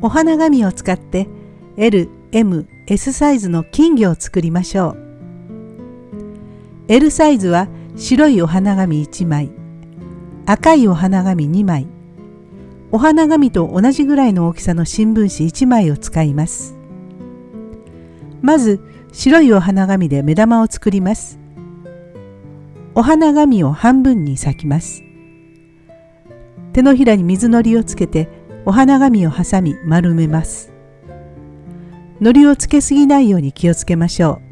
お花紙を使って L、M、S サイズの金魚を作りましょう。L サイズは白いお花紙1枚、赤いお花紙2枚、お花紙と同じぐらいの大きさの新聞紙1枚を使います。まず白いお花紙で目玉を作ります。お花紙を半分に裂きます。手のひらに水のりをつけてお花紙を挟み丸めます。糊をつけすぎないように気をつけましょ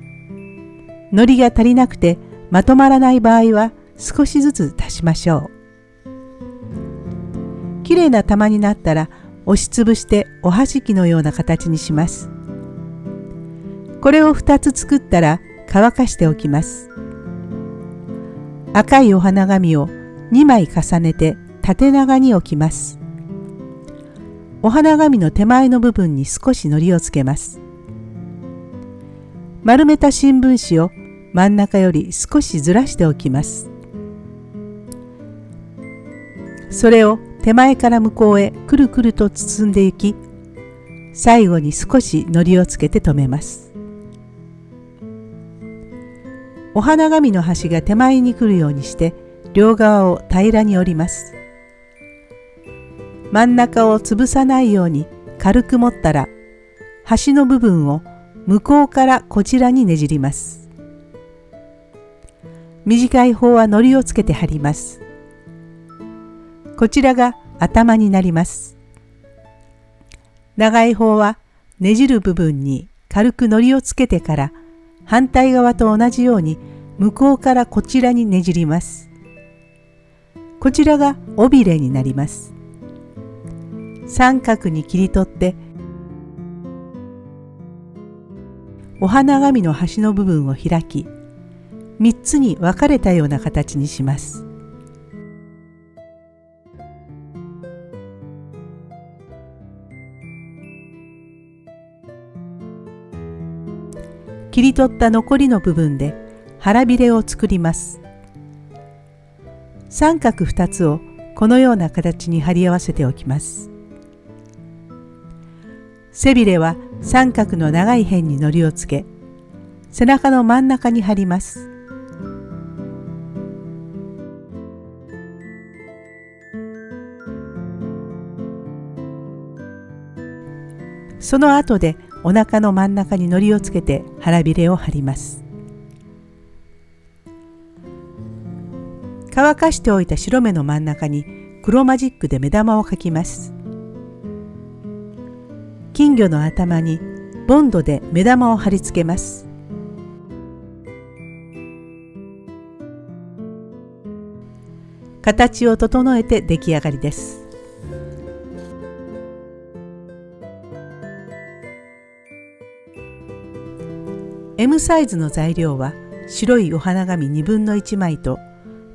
う。糊が足りなくてまとまらない場合は少しずつ足しましょう。きれいな玉になったら押しつぶしておはじきのような形にします。これを2つ作ったら乾かしておきます。赤いお花紙を2枚重ねて縦長に置きます。お花紙の手前の部分に少し糊をつけます。丸めた新聞紙を真ん中より少しずらしておきます。それを手前から向こうへくるくると包んでいき、最後に少し糊をつけて留めます。お花紙の端が手前に来るようにして両側を平らに折ります。真ん中を潰さないように軽く持ったら端の部分を向こうからこちらにねじります。短い方は糊をつけて貼ります。こちらが頭になります。長い方はねじる部分に軽く糊をつけてから反対側と同じように向こうからこちらにねじります。こちらが尾びれになります。三角に切り取ってお花紙の端の部分を開き3つに分かれたような形にします。切り取った残りの部分で腹びれを作ります。三角2つをこのような形に貼り合わせておきます。背びれは三角の長い辺に糊をつけ背中の真ん中に貼ります。その後でお腹の真ん中に糊をつけて腹びれを貼ります。乾かしておいた白目の真ん中に黒マジックで目玉を描きます。金魚の頭にボンドで目玉を貼り付けます。形を整えて出来上がりです。M サイズの材料は白いお花紙2分の1枚と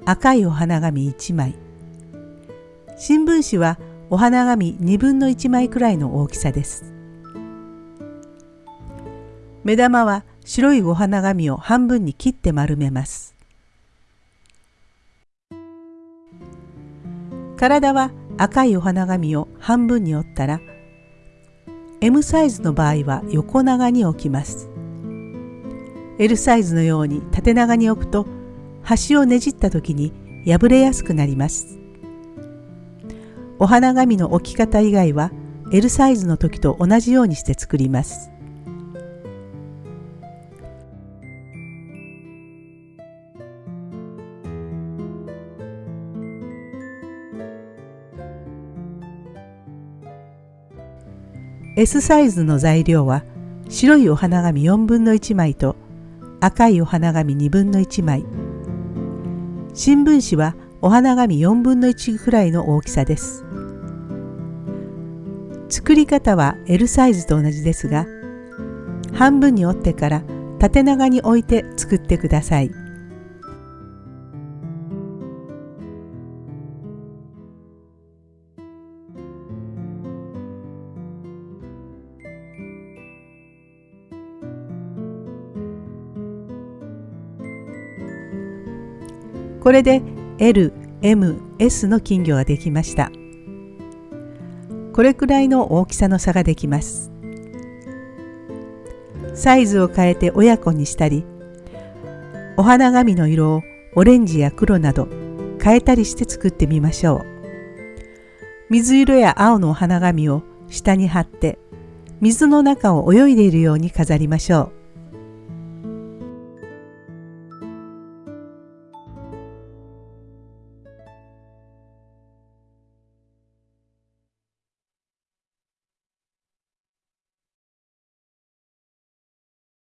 赤いお花紙1枚新聞紙はお花紙2分の1枚くらいの大きさです。目玉は白いお花紙を半分に切って丸めます。体は赤いお花紙を半分に折ったら M サイズの場合は横長に置きます。L サイズのように縦長に置くと端をねじった時に破れやすくなります。お花紙の置き方以外は L サイズの時と同じようにして作ります。S サイズの材料は白いお花紙4分の1枚と赤いお花紙2分の1枚新聞紙はお花紙4分の1くらいの大きさです。作り方は L サイズと同じですが半分に折ってから縦長に置いて作ってください。これで L、M、S の金魚ができました。これくらいの大きさの差ができます。サイズを変えて親子にしたり、お花紙の色をオレンジや黒など変えたりして作ってみましょう。水色や青のお花紙を下に貼って水の中を泳いでいるように飾りましょう。